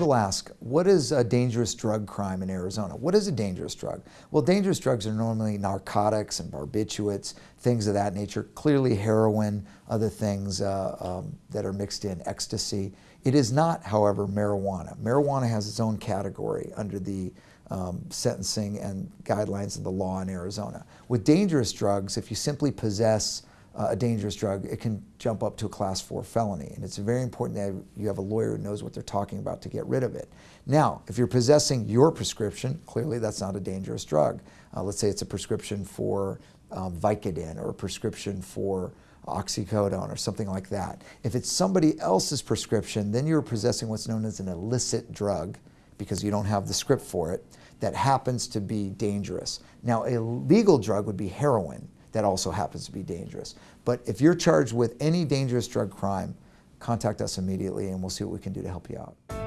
people ask, what is a dangerous drug crime in Arizona? What is a dangerous drug? Well, dangerous drugs are normally narcotics and barbiturates, things of that nature. Clearly heroin, other things uh, um, that are mixed in, ecstasy. It is not, however, marijuana. Marijuana has its own category under the um, sentencing and guidelines of the law in Arizona. With dangerous drugs, if you simply possess uh, a dangerous drug, it can jump up to a class four felony. And it's very important that you have a lawyer who knows what they're talking about to get rid of it. Now, if you're possessing your prescription, clearly that's not a dangerous drug. Uh, let's say it's a prescription for um, Vicodin or a prescription for oxycodone or something like that. If it's somebody else's prescription, then you're possessing what's known as an illicit drug because you don't have the script for it that happens to be dangerous. Now, a legal drug would be heroin that also happens to be dangerous. But if you're charged with any dangerous drug crime, contact us immediately and we'll see what we can do to help you out.